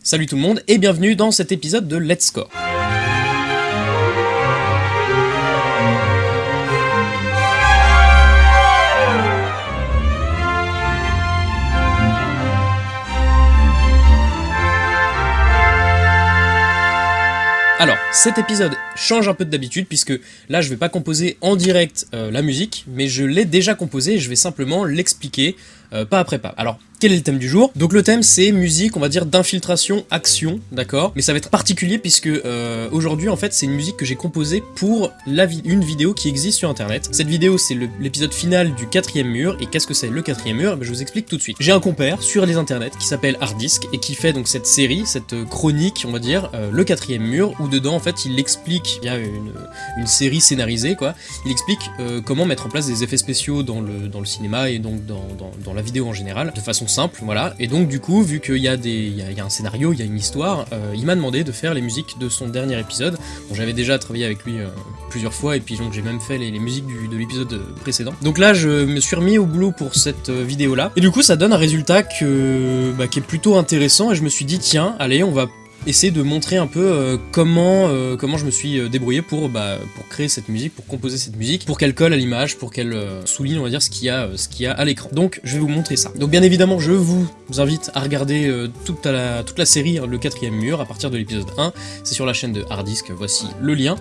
Salut tout le monde et bienvenue dans cet épisode de Let's Score. Alors, cet épisode change un peu d'habitude puisque là je vais pas composer en direct euh, la musique, mais je l'ai déjà composée et je vais simplement l'expliquer euh, pas après pas. Alors, quel est le thème du jour? Donc le thème c'est musique, on va dire d'infiltration, action, d'accord? Mais ça va être particulier puisque euh, aujourd'hui en fait c'est une musique que j'ai composée pour une vidéo qui existe sur internet. Cette vidéo c'est l'épisode final du quatrième mur, et qu'est-ce que c'est le quatrième mur? Ben, Je vous explique tout de suite. J'ai un compère sur les internets qui s'appelle Harddisk et qui fait donc cette série, cette chronique on va dire, le quatrième mur, où dedans en fait il explique, il y a une, série scénarisée quoi, il explique comment mettre en place des effets spéciaux dans le, dans le cinéma et donc dans, dans, dans la vidéo en général, de façon simple, voilà. Et donc du coup, vu qu'il y, a il y, a un scénario, il y a une histoire, euh, il m'a demandé de faire les musiques de son dernier épisode. J'avais déjà travaillé avec lui euh, plusieurs fois, et puis donc j'ai même fait les, musiques de l'épisode précédent. Donc là, je me suis remis au boulot pour cette euh, vidéo-là, et du coup, ça donne un résultat bah, qui est plutôt intéressant, et je me suis dit, tiens, allez, on va essayer de montrer un peu euh, comment, euh, comment je me suis euh, débrouillé pour, bah, pour créer cette musique, pour composer cette musique, pour qu'elle colle à l'image, pour qu'elle souligne, on va dire, ce qu'il y a, ce y a à l'écran. Donc, je vais vous montrer ça. Donc, bien évidemment, je vous invite à regarder toute, la, toute la série, le quatrième mur, à partir de l'épisode 1. C'est sur la chaîne de Hardisk, voici le lien.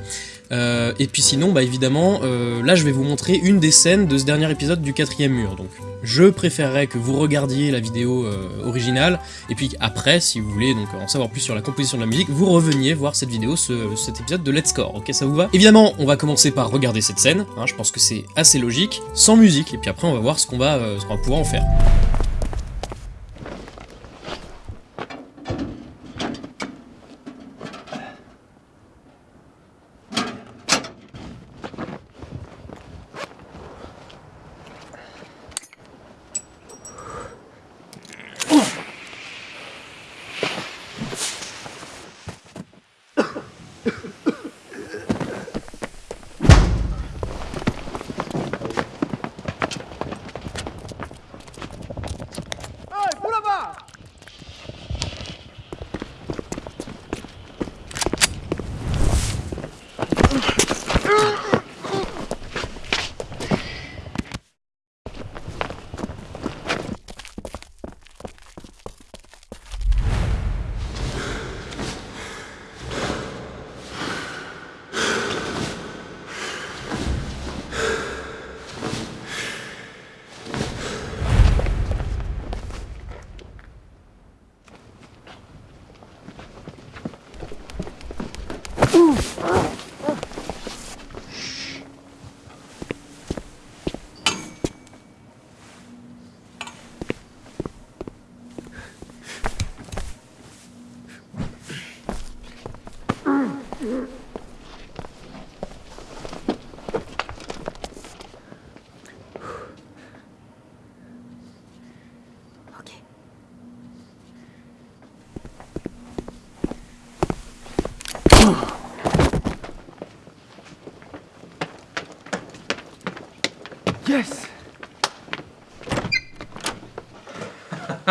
Et puis sinon, bah évidemment, là je vais vous montrer une des scènes de ce dernier épisode du quatrième mur. Donc je préférerais que vous regardiez la vidéo euh, originale, et puis après, si vous voulez donc en savoir plus sur la composition de la musique, vous reveniez voir cette vidéo, cet épisode de Let's Score, ok ça vous va? Évidemment, on va commencer par regarder cette scène, hein, je pense que c'est assez logique, sans musique, et puis après on va voir ce qu'on euh, va pouvoir en faire.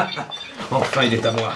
Enfin, il est à moi.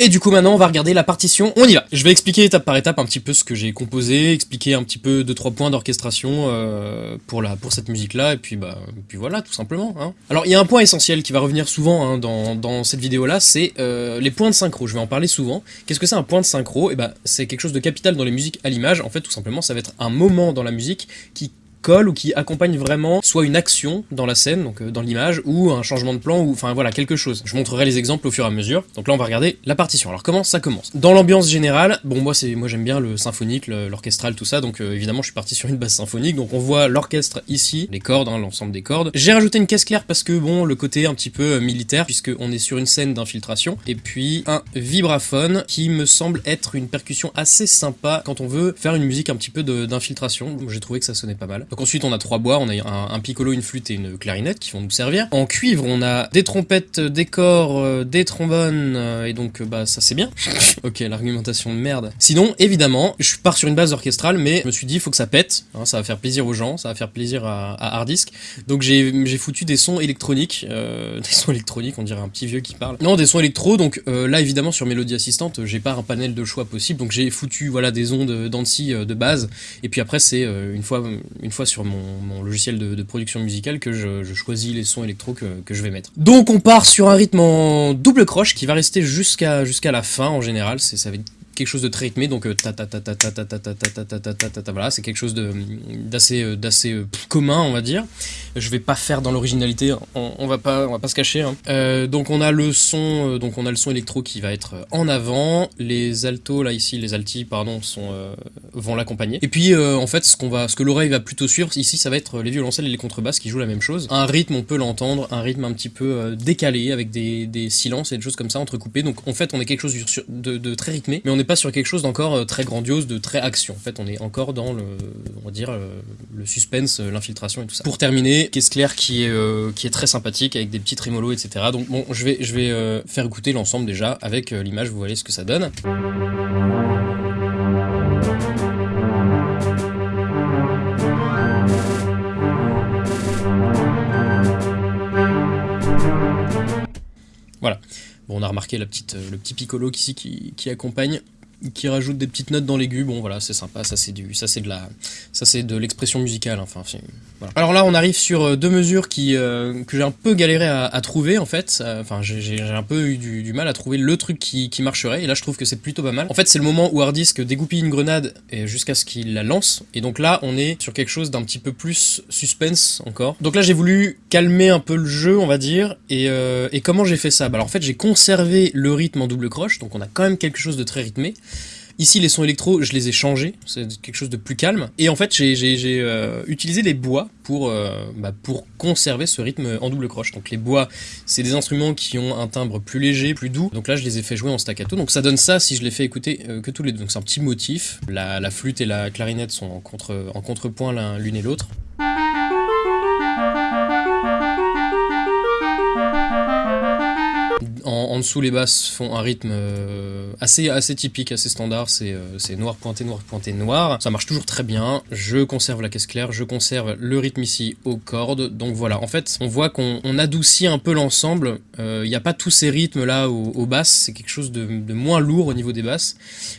Et du coup maintenant on va regarder la partition, on y va Je vais expliquer étape par étape un petit peu ce que j'ai composé, expliquer un petit peu deux trois points d'orchestration euh, pour, pour cette musique là, et puis bah puis voilà tout simplement. Hein. Alors il y a un point essentiel qui va revenir souvent hein, dans, cette vidéo là, c'est euh, les points de synchro, je vais en parler souvent. Qu'est-ce que c'est un point de synchro? Et eh bah c'est quelque chose de capital dans les musiques à l'image, en fait tout simplement ça va être un moment dans la musique qui ou qui accompagne vraiment soit une action dans la scène, donc euh, dans l'image, ou un changement de plan, ou enfin voilà, quelque chose. Je montrerai les exemples au fur et à mesure. Donc là, on va regarder la partition. Alors comment ça commence? Dans l'ambiance générale, bon moi c'est moi j'aime bien le symphonique, l'orchestral, tout ça, donc euh, évidemment je suis parti sur une basse symphonique, donc on voit l'orchestre ici, les cordes, hein, l'ensemble des cordes. J'ai rajouté une caisse claire parce que bon, le côté un petit peu euh, militaire, puisque on est sur une scène d'infiltration, et puis un vibraphone qui me semble être une percussion assez sympa quand on veut faire une musique un petit peu d'infiltration. J'ai trouvé que ça sonnait pas mal. Donc ensuite on a trois bois, on a un, piccolo, une flûte et une clarinette qui vont nous servir. En cuivre on a des trompettes, des corps, euh, des trombones, euh, et donc bah ça c'est bien. ok, l'argumentation de merde. Sinon, évidemment, je pars sur une base orchestrale, mais je me suis dit, faut que ça pète, hein, ça va faire plaisir aux gens, ça va faire plaisir à, à Hardisk. Donc j'ai foutu des sons électroniques, des sons électroniques, on dirait un petit vieux qui parle. Non, des sons électro, donc là évidemment sur Mélodie Assistante, j'ai pas un panel de choix possible, donc j'ai foutu voilà des ondes d'Annecy de base, et puis après c'est une fois une fois sur mon, logiciel de, production musicale que je, choisis les sons électro que, je vais mettre. Donc on part sur un rythme en double croche qui va rester jusqu'à jusqu'à la fin en général, ça quelque chose de très rythmé, donc ta ta ta ta ta ta ta ta ta ta ta ta ta voilà, c'est quelque chose d'assez d'assez commun, on va dire. Je vais pas faire dans l'originalité, on, va pas on va pas se cacher. donc on a le son, donc on a le son électro qui va être en avant, les altos là ici, les altis pardon, sont vont l'accompagner. Et puis en fait, ce qu'on va, ce que l'oreille va plutôt suivre ici, ça va être les violoncelles et les contrebasses qui jouent la même chose. Un rythme, on peut l'entendre, un rythme un petit peu décalé avec des, des silences et des choses comme ça entrecoupées. Donc en fait, on est quelque chose de, de très rythmé, mais on est pas sur quelque chose d'encore euh, très grandiose, de très action. En fait, on est encore dans le, on va dire, euh, le suspense, euh, l'infiltration et tout ça. Pour terminer, Caisse Claire qui est, qui est très sympathique avec des petits trémolos, etc. Donc bon, je vais, je vais faire écouter l'ensemble déjà avec l'image, vous voyez ce que ça donne. Voilà. Bon, on a remarqué la petite, le petit piccolo ici qui accompagne qui rajoute des petites notes dans l'aigu. Bon, voilà, c'est sympa. Ça, c'est du, ça, c'est de la, ça, c'est de l'expression musicale. Enfin. Alors là, on arrive sur euh, deux mesures qui, euh, que j'ai un peu galéré à, trouver, en fait. Euh, enfin, j'ai un peu eu du, mal à trouver le truc qui, marcherait. Et là, je trouve que c'est plutôt pas mal. En fait, c'est le moment où Hardisk dégoupille une grenade jusqu'à ce qu'il la lance. Et donc là, on est sur quelque chose d'un petit peu plus suspense encore. Donc là, j'ai voulu calmer un peu le jeu, on va dire. Et, et comment j'ai fait ça? Bah, Alors en fait, j'ai conservé le rythme en double croche. Donc on a quand même quelque chose de très rythmé. Ici, les sons électro, je les ai changés, c'est quelque chose de plus calme. Et en fait, j'ai euh, utilisé les bois pour, euh, bah, pour conserver ce rythme en double croche. Donc les bois, c'est des instruments qui ont un timbre plus léger, plus doux. Donc là, je les ai fait jouer en staccato. Donc ça donne ça si je les fais écouter euh, que tous les deux. Donc c'est un petit motif. La, flûte et la clarinette sont en contrepoint l'une et l'autre. En, dessous, les basses font un rythme euh, assez, assez typique, assez standard. Euh, c'est noir pointé, noir pointé, noir. Ça marche toujours très bien. Je conserve la caisse claire, je conserve le rythme ici aux cordes. Donc voilà, en fait, on voit qu'on adoucit un peu l'ensemble. Il euh, n'y a pas tous ces rythmes là aux, basses. C'est quelque chose de, moins lourd au niveau des basses.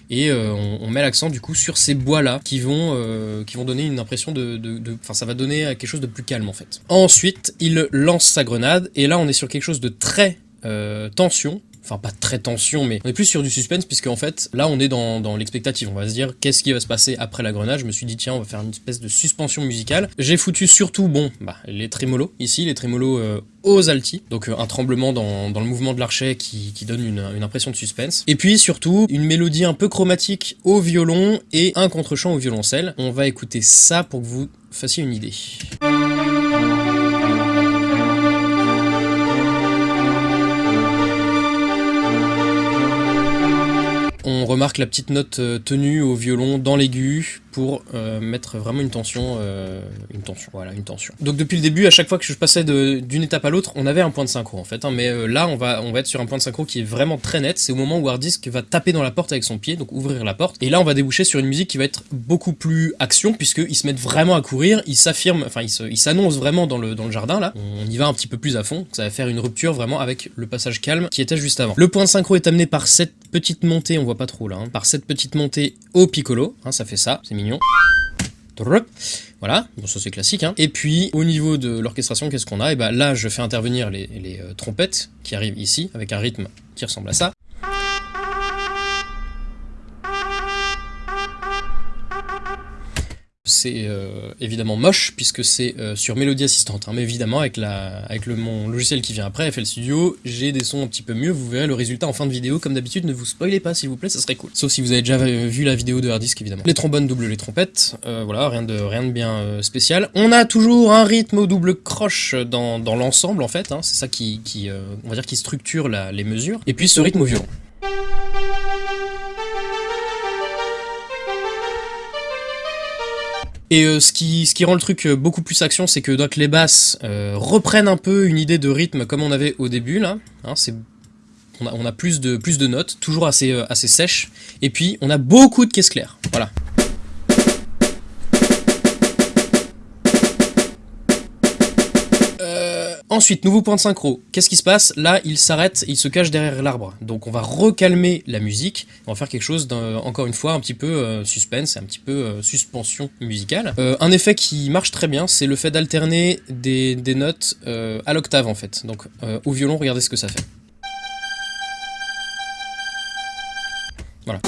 Et on, met l'accent du coup sur ces bois là qui vont, qui vont donner une impression de... Enfin, ça va donner quelque chose de plus calme en fait. Ensuite, il lance sa grenade. Et là, on est sur quelque chose de très euh, tension, enfin pas très tension, mais on est plus sur du suspense, puisque en fait, là on est dans, l'expectative, on va se dire qu'est-ce qui va se passer après la grenade, je me suis dit tiens, on va faire une espèce de suspension musicale. J'ai foutu surtout, bon, bah, les trémolos, ici, les trémolos euh, aux altis, donc euh, un tremblement dans, le mouvement de l'archet qui, donne une, une, impression de suspense. Et puis surtout, une mélodie un peu chromatique au violon et un contre-champ au violoncelle. On va écouter ça pour que vous fassiez une idée. On remarque la petite note euh, tenue au violon dans l'aigu pour euh, mettre vraiment une tension, euh, une tension, voilà, une tension. Donc depuis le début, à chaque fois que je passais d'une étape à l'autre, on avait un point de synchro en fait, hein, mais là on va, on va être sur un point de synchro qui est vraiment très net, c'est au moment où Hardisk va taper dans la porte avec son pied, donc ouvrir la porte, et là on va déboucher sur une musique qui va être beaucoup plus action, puisqu'ils se mettent vraiment à courir, ils s'affirment, enfin ils s'annoncent vraiment dans le, dans le jardin là, on y va un petit peu plus à fond, ça va faire une rupture vraiment avec le passage calme qui était juste avant. Le point de synchro est amené par cette petite montée, on voit pas trop là, hein, par cette petite montée au piccolo, hein, ça fait ça, c'est mignon. Voilà, bon ça c'est classique. Hein. Et puis au niveau de l'orchestration, qu'est-ce qu'on a? Et eh ben, là je fais intervenir les, les euh, trompettes qui arrivent ici avec un rythme qui ressemble à ça. C'est euh, évidemment moche puisque c'est euh, sur Mélodie Assistante, hein. mais évidemment avec, la, le, mon logiciel qui vient après, FL Studio, j'ai des sons un petit peu mieux, vous verrez le résultat en fin de vidéo, comme d'habitude, ne vous spoilez pas s'il vous plaît, ça serait cool. Sauf si vous avez déjà vu la vidéo de Hardisk évidemment. Les trombones double les trompettes, euh, voilà, rien de, rien de bien spécial. On a toujours un rythme au double croche dans, l'ensemble en fait, hein. c'est ça qui, structure les mesures, et puis ce rythme au violon. Et euh, ce, qui, rend le truc euh, beaucoup plus action, c'est que donc, les basses euh, reprennent un peu une idée de rythme comme on avait au début là. Hein, c'est on a, on a, plus, de, plus de notes, toujours assez, assez sèches. Et puis on a beaucoup de caisses claires. Voilà. Ensuite, nouveau point de synchro. Qu'est-ce qui se passe Là, il s'arrête, il se cache derrière l'arbre. Donc on va recalmer la musique. On va faire quelque chose, encore une fois, un petit peu euh, suspense, un petit peu euh, suspension musicale. Euh, un effet qui marche très bien, c'est le fait d'alterner des, des, notes à l'octave en fait. Donc au violon, regardez ce que ça fait. Voilà.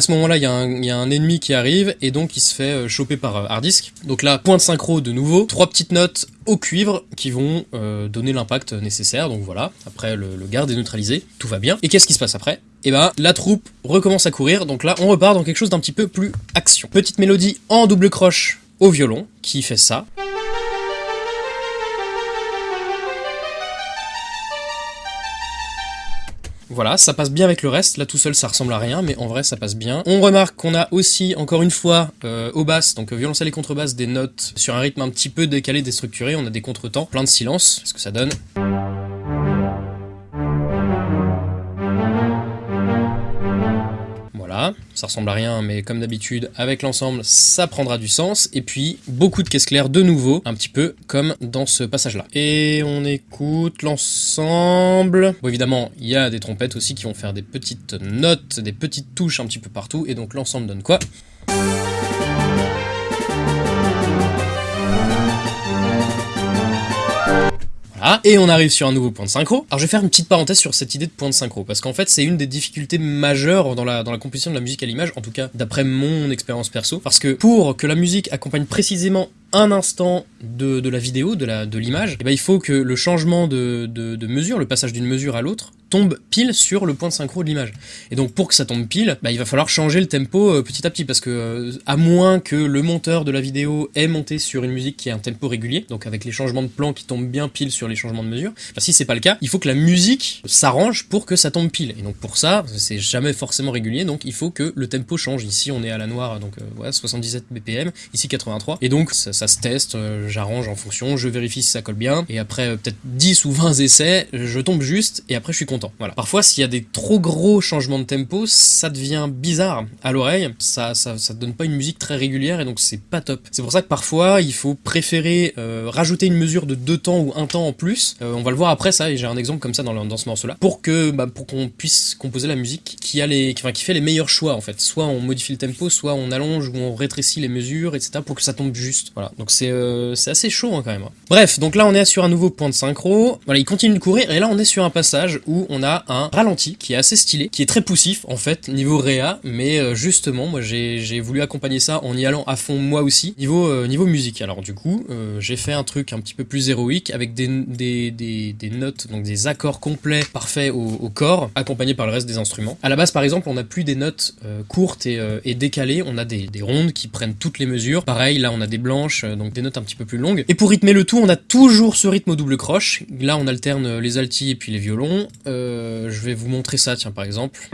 À ce moment-là, il y, a un ennemi qui arrive et donc il se fait euh, choper par euh, hard disk. Donc là, point de synchro de nouveau, trois petites notes au cuivre qui vont euh, donner l'impact nécessaire. Donc voilà, après le, le garde est neutralisé, tout va bien. Et qu'est-ce qui se passe après? Et eh ben la troupe recommence à courir, donc là on repart dans quelque chose d'un petit peu plus action. Petite mélodie en double croche au violon qui fait ça. Voilà, ça passe bien avec le reste, là tout seul ça ressemble à rien, mais en vrai ça passe bien. On remarque qu'on a aussi, encore une fois, euh, au basse, donc violoncelle et contrebasse, des notes sur un rythme un petit peu décalé, déstructuré, on a des contretemps, plein de silence, ce que ça donne? Ça ressemble à rien, mais comme d'habitude, avec l'ensemble, ça prendra du sens. Et puis, beaucoup de caisses claires de nouveau, un petit peu comme dans ce passage-là. Et on écoute l'ensemble. Bon, évidemment, il y a des trompettes aussi qui vont faire des petites notes, des petites touches un petit peu partout, et donc l'ensemble donne quoi? Et on arrive sur un nouveau point de synchro. Alors je vais faire une petite parenthèse sur cette idée de point de synchro, parce qu'en fait c'est une des difficultés majeures dans la, composition de la musique à l'image, en tout cas d'après mon expérience perso, parce que pour que la musique accompagne précisément un instant de, la vidéo, de l'image, eh ben, il faut que le changement de mesure, le passage d'une mesure à l'autre, tombe pile sur le point de synchro de l'image. Et donc pour que ça tombe pile, bah, il va falloir changer le tempo euh, petit à petit, parce que euh, à moins que le monteur de la vidéo ait monté sur une musique qui a un tempo régulier, donc avec les changements de plan qui tombent bien pile sur les changements de mesure, bah, si c'est pas le cas, il faut que la musique s'arrange pour que ça tombe pile. Et donc pour ça, c'est jamais forcément régulier, donc il faut que le tempo change. Ici on est à la noire, donc euh, 77 BPM, ici 83, et donc ça, ça se teste, euh, j'arrange en fonction, je vérifie si ça colle bien, et après euh, peut-être 10 ou 20 essais, je tombe juste, et après je suis content. Voilà. Parfois, s'il y a des trop gros changements de tempo, ça devient bizarre à l'oreille, ça, ça, ça donne pas une musique très régulière, et donc c'est pas top. C'est pour ça que parfois, il faut préférer euh, rajouter une mesure de deux temps ou un temps en plus, on va le voir après ça, et j'ai un exemple comme ça dans, dans ce morceau-là, pour que bah, pour qu'on puisse composer la musique qui, a les, qui fait les meilleurs choix, en fait. Soit on modifie le tempo, soit on allonge ou on rétrécit les mesures, etc., pour que ça tombe juste. Voilà, donc c'est euh, assez chaud hein, quand même. Bref, donc là on est sur un nouveau point de synchro. Voilà, il continue de courir et là on est sur un passage où on a un ralenti qui est assez stylé, qui est très poussif en fait niveau réa, mais euh, justement moi j'ai voulu accompagner ça en y allant à fond moi aussi niveau euh, musique. Alors du coup j'ai fait un truc un petit peu plus héroïque avec des, notes, donc des accords complets parfaits au, corps, accompagnés par le reste des instruments. À la base par exemple on n'a plus des notes courtes et, décalées, on a des, des rondes qui prennent toutes les mesures. Pareil là on a des blanches, donc des notes un petit peu plus longue. Et pour rythmer le tout, on a toujours ce rythme au double croche. Là, on alterne les altis et puis les violons. Euh, je vais vous montrer ça, tiens, par exemple.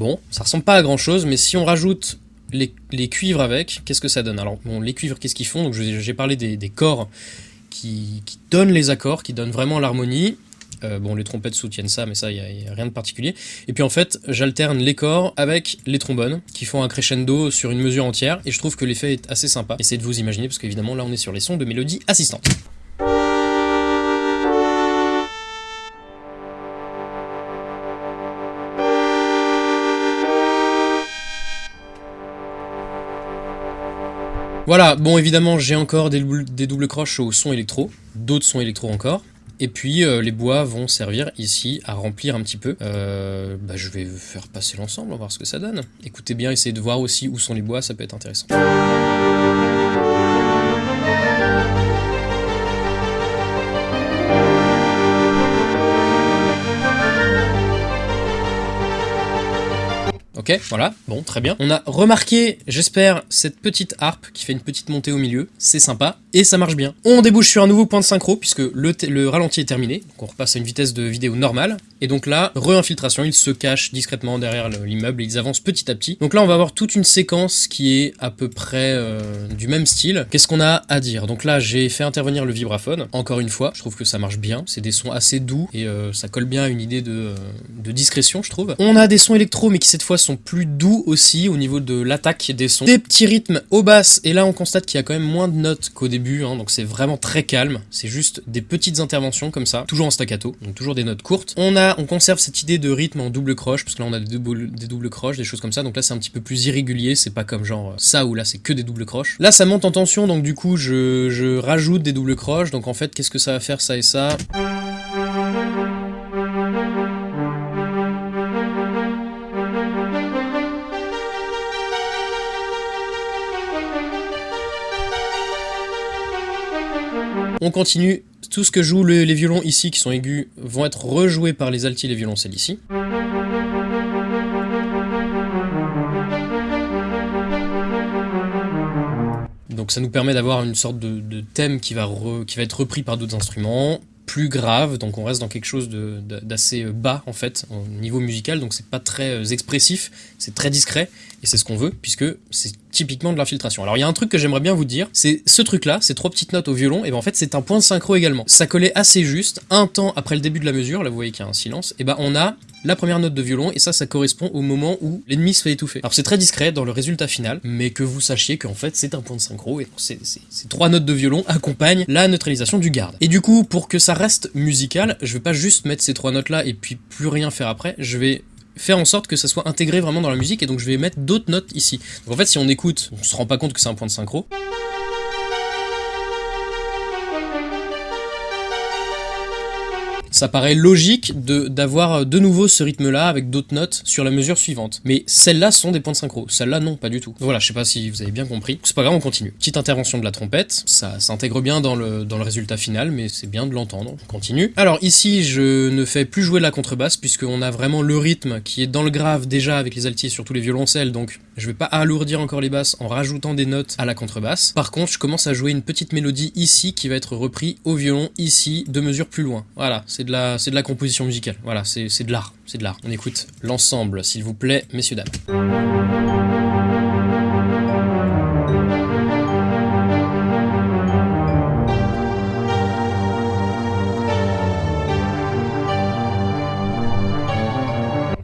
Bon, ça ressemble pas à grand chose, mais si on rajoute les, cuivres avec, qu'est-ce que ça donne? Alors, bon, les cuivres, qu'est-ce qu'ils font? Donc, j'ai parlé des, corps qui, donnent les accords, qui donnent vraiment l'harmonie. Euh, bon, les trompettes soutiennent ça, mais ça, il n'y a, rien de particulier. Et puis en fait, j'alterne les corps avec les trombones, qui font un crescendo sur une mesure entière, et je trouve que l'effet est assez sympa. Essayez de vous imaginer, parce qu'évidemment, là, on est sur les sons de mélodie assistante. Voilà, bon évidemment j'ai encore des, des doubles croches au son électro, d'autres sons électro encore, et puis euh, les bois vont servir ici à remplir un petit peu. Euh, bah, je vais faire passer l'ensemble, on va voir ce que ça donne. Écoutez bien, essayez de voir aussi où sont les bois, ça peut être intéressant. Voilà, bon, très bien. On a remarqué, j'espère, cette petite harpe qui fait une petite montée au milieu. C'est sympa, et ça marche bien. On débouche sur un nouveau point de synchro, puisque le, le ralenti est terminé. Donc on repasse à une vitesse de vidéo normale. Et donc là, re-infiltration, ils se cachent discrètement derrière l'immeuble et ils avancent petit à petit. Donc là, on va avoir toute une séquence qui est à peu près euh, du même style. Qu'est-ce qu'on a à dire? Donc là, j'ai fait intervenir le vibraphone. Encore une fois, je trouve que ça marche bien. C'est des sons assez doux et euh, ça colle bien à une idée de, euh, de discrétion, je trouve. On a des sons électro, mais qui cette fois sont plus doux aussi au niveau de l'attaque des sons. Des petits rythmes au basse, et là on constate qu'il y a quand même moins de notes qu'au début, hein, donc c'est vraiment très calme. C'est juste des petites interventions comme ça, toujours en staccato, donc toujours des notes courtes. On a, on conserve cette idée de rythme en double croche, parce que là on a des doubles, des croches, des choses comme ça, donc là c'est un petit peu plus irrégulier, c'est pas comme genre ça où là c'est que des doubles croches. Là ça monte en tension, donc du coup je, je rajoute des doubles croches, donc en fait qu'est-ce que ça va faire ça et ça? On continue, tout ce que jouent les violons ici qui sont aigus vont être rejoués par les altis et les violoncelles ici. Donc ça nous permet d'avoir une sorte de, thème qui va, qui va être repris par d'autres instruments, plus grave, donc on reste dans quelque chose d'assez bas en fait, au niveau musical, donc c'est pas très euh, expressif, c'est très discret, et c'est ce qu'on veut, puisque c'est typiquement de l'infiltration. Alors il y a un truc que j'aimerais bien vous dire, c'est ce truc-là, ces trois petites notes au violon, et ben en fait c'est un point de synchro également. Ça collait assez juste, un temps après le début de la mesure, là vous voyez qu'il y a un silence, et ben on a la première note de violon, et ça, ça correspond au moment où l'ennemi se fait étouffer. Alors c'est très discret dans le résultat final, mais que vous sachiez qu'en fait c'est un point de synchro, et ces trois notes de violon accompagnent la neutralisation du garde. Et du coup, pour que ça reste musical, je vais pas juste mettre ces trois notes là et puis plus rien faire après, je vais faire en sorte que ça soit intégré vraiment dans la musique, et donc je vais mettre d'autres notes ici. Donc en fait, si on écoute, on se rend pas compte que c'est un point de synchro. Ça paraît logique d'avoir de, nouveau ce rythme-là avec d'autres notes sur la mesure suivante. Mais celles-là sont des points de synchro, celles-là non, pas du tout. Voilà, je sais pas si vous avez bien compris. C'est pas grave, on continue. Petite intervention de la trompette, ça s'intègre bien dans le, dans le résultat final, mais c'est bien de l'entendre. On continue. Alors ici, je ne fais plus jouer la contrebasse, puisqu'on a vraiment le rythme qui est dans le grave déjà avec les altis, surtout les violoncelles, donc je vais pas alourdir encore les basses en rajoutant des notes à la contrebasse. Par contre, je commence à jouer une petite mélodie ici qui va être repris au violon ici, deux mesures plus loin. Voilà, c'est de c'est de la composition musicale. Voilà, c'est de l'art, c'est de l'art. On écoute l'ensemble, s'il vous plaît, messieurs dames.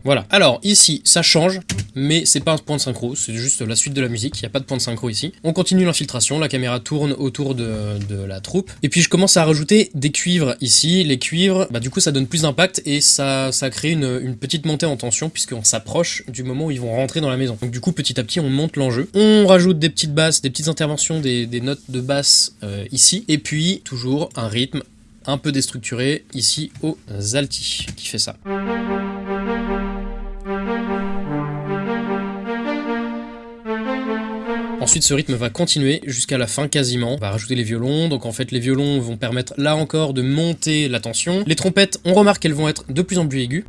Voilà. Alors, ici, ça change, mais c'est pas un point de synchro, c'est juste la suite de la musique, il n'y a pas de point de synchro ici. On continue l'infiltration, la caméra tourne autour de, la troupe, et puis je commence à rajouter des cuivres ici. Les cuivres, bah du coup ça donne plus d'impact, et ça, ça crée une, petite montée en tension, puisqu'on s'approche du moment où ils vont rentrer dans la maison. Donc du coup, petit à petit, on monte l'enjeu. On rajoute des petites basses, des petites interventions, des, notes de basse euh, ici, et puis toujours un rythme un peu déstructuré ici aux alti qui fait ça. Ensuite, ce rythme va continuer jusqu'à la fin quasiment. On va rajouter les violons, donc en fait les violons vont permettre là encore de monter la tension. Les trompettes, on remarque qu'elles vont être de plus en plus aiguës.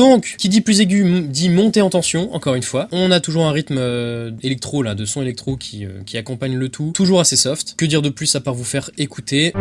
Donc, qui dit plus aigu dit monter en tension, encore une fois. On a toujours un rythme euh, électro, là, de son électro euh, qui accompagne le tout. Toujours assez soft. Que dire de plus à part vous faire écouter?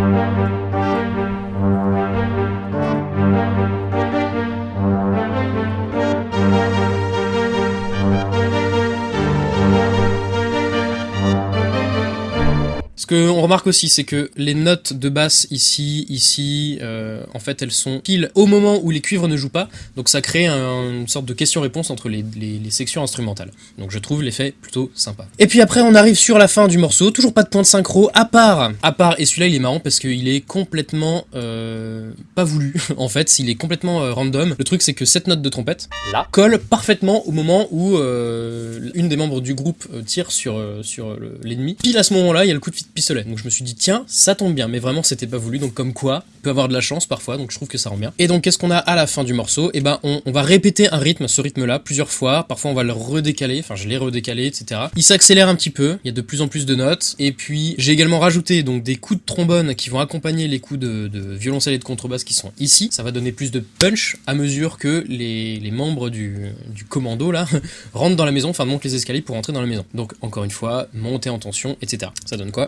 Qu'on remarque aussi, c'est que les notes de basse ici, ici, euh, en fait, elles sont pile au moment où les cuivres ne jouent pas, donc ça crée une sorte de question-réponse entre les, sections instrumentales. Donc je trouve l'effet plutôt sympa. Et puis après, on arrive sur la fin du morceau, toujours pas de point de synchro, à part, à part, et celui-là il est marrant parce qu'il est complètement euh, pas voulu, en fait, il est complètement euh, random. Le truc c'est que cette note de trompette, là, colle parfaitement au moment où une des membres du groupe tire sur, sur l'ennemi. Pile à ce moment-là, il y a le coup de Donc je me suis dit, tiens, ça tombe bien, mais vraiment c'était pas voulu, donc comme quoi, on peut avoir de la chance parfois, donc je trouve que ça rend bien. Et donc qu'est-ce qu'on a à la fin du morceau? Et eh ben on, va répéter un rythme, ce rythme-là, plusieurs fois, parfois on va le redécaler, enfin je l'ai redécalé, etc. Il s'accélère un petit peu, il y a de plus en plus de notes, et puis j'ai également rajouté donc des coups de trombone qui vont accompagner les coups de, violoncelle et de contrebasse qui sont ici, ça va donner plus de punch à mesure que les, les membres du, du commando là rentrent dans la maison, enfin montent les escaliers pour rentrer dans la maison. Donc encore une fois, monter en tension, etc. Ça donne quoi?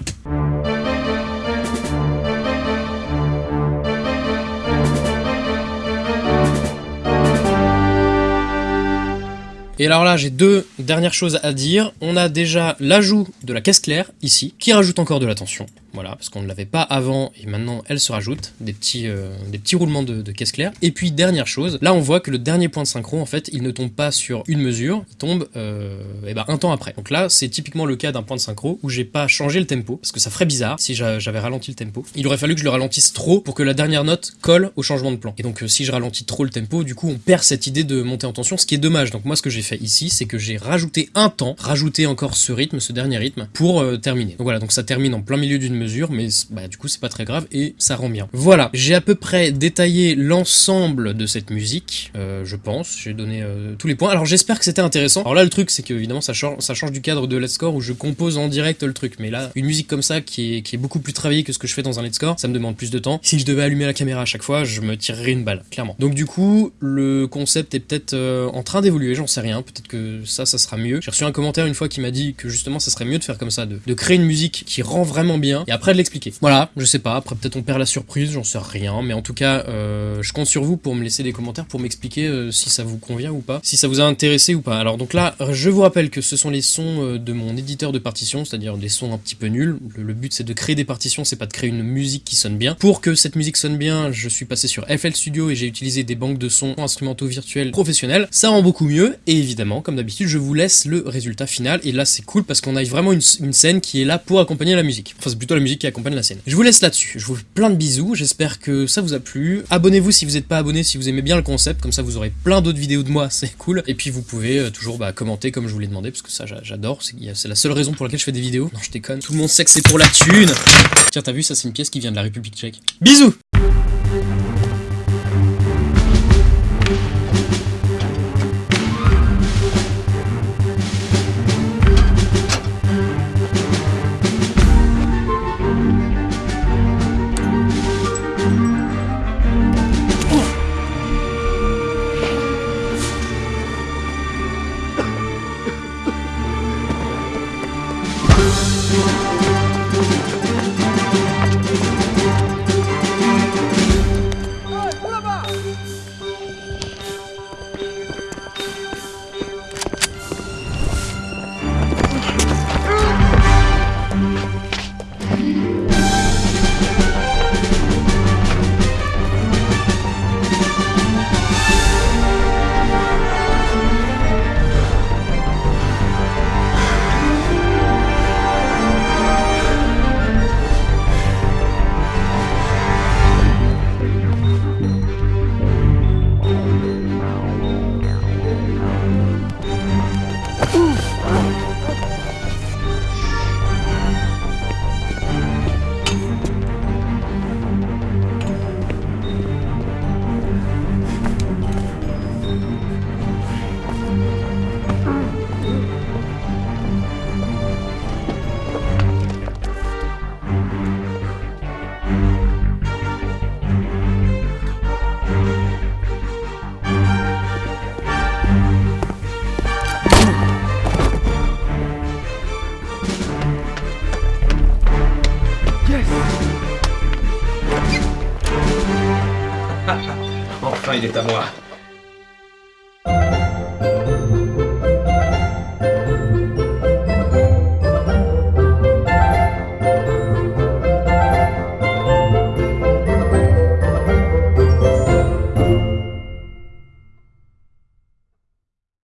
Et alors là, j'ai deux dernières choses à dire. On a déjà l'ajout de la caisse claire, ici, qui rajoute encore de la tension. Voilà, parce qu'on ne l'avait pas avant et maintenant elle se rajoute, des petits, euh, des petits roulements de, caisse claire. Et puis dernière chose, là on voit que le dernier point de synchro en fait il ne tombe pas sur une mesure, il tombe euh, eh ben, un temps après. Donc là c'est typiquement le cas d'un point de synchro où j'ai pas changé le tempo, parce que ça ferait bizarre si j'avais ralenti le tempo. Il aurait fallu que je le ralentisse trop pour que la dernière note colle au changement de plan. Et donc euh, si je ralentis trop le tempo, du coup on perd cette idée de monter en tension, ce qui est dommage. Donc moi ce que j'ai fait ici, c'est que j'ai rajouté un temps, rajouté encore ce rythme, ce dernier rythme, pour terminer. Donc voilà, donc ça termine en plein milieu d'une mais bah, du coup c'est pas très grave et ça rend bien. Voilà, j'ai à peu près détaillé l'ensemble de cette musique, euh, je pense, j'ai donné euh, tous les points. Alors j'espère que c'était intéressant. Alors là le truc c'est que évidemment ça, change, du cadre de Let's Score où je compose en direct le truc, mais là une musique comme ça qui est, beaucoup plus travaillée que ce que je fais dans un Let's Score, ça me demande plus de temps. Si je devais allumer la caméra à chaque fois, je me tirerais une balle, clairement. Donc du coup, le concept est peut-être euh, en train d'évoluer, j'en sais rien, peut-être que ça, ça sera mieux. J'ai reçu un commentaire une fois qui m'a dit que justement ça serait mieux de faire comme ça, de créer une musique qui rend vraiment bien et après de l'expliquer. Voilà, je sais pas, après peut-être on perd la surprise, j'en sais rien, mais en tout cas, euh, je compte sur vous pour me laisser des commentaires, pour m'expliquer euh, si ça vous convient ou pas, si ça vous a intéressé ou pas. Alors donc là, je vous rappelle que ce sont les sons euh, de mon éditeur de partition, c'est-à-dire des sons un petit peu nuls. Le, but c'est de créer des partitions, c'est pas de créer une musique qui sonne bien. Pour que cette musique sonne bien, je suis passé sur FL Studio et j'ai utilisé des banques de sons instrumentaux virtuels professionnels. Ça rend beaucoup mieux, et évidemment, comme d'habitude, je vous laisse le résultat final, et là c'est cool parce qu'on a vraiment une, scène qui est là pour accompagner la musique. Enfin c'est plutôt musique qui accompagne la scène. Je vous laisse là-dessus. Je vous fais plein de bisous, j'espère que ça vous a plu. Abonnez-vous si vous n'êtes pas abonné, si vous aimez bien le concept, comme ça vous aurez plein d'autres vidéos de moi, c'est cool. Et puis vous pouvez euh, toujours bah, commenter comme je vous l'ai demandé, parce que ça j'adore, c'est la seule raison pour laquelle je fais des vidéos. Non, je déconne. Tout le monde sait que c'est pour la thune. Tiens, t'as vu, ça c'est une pièce qui vient de la République tchèque. Bisous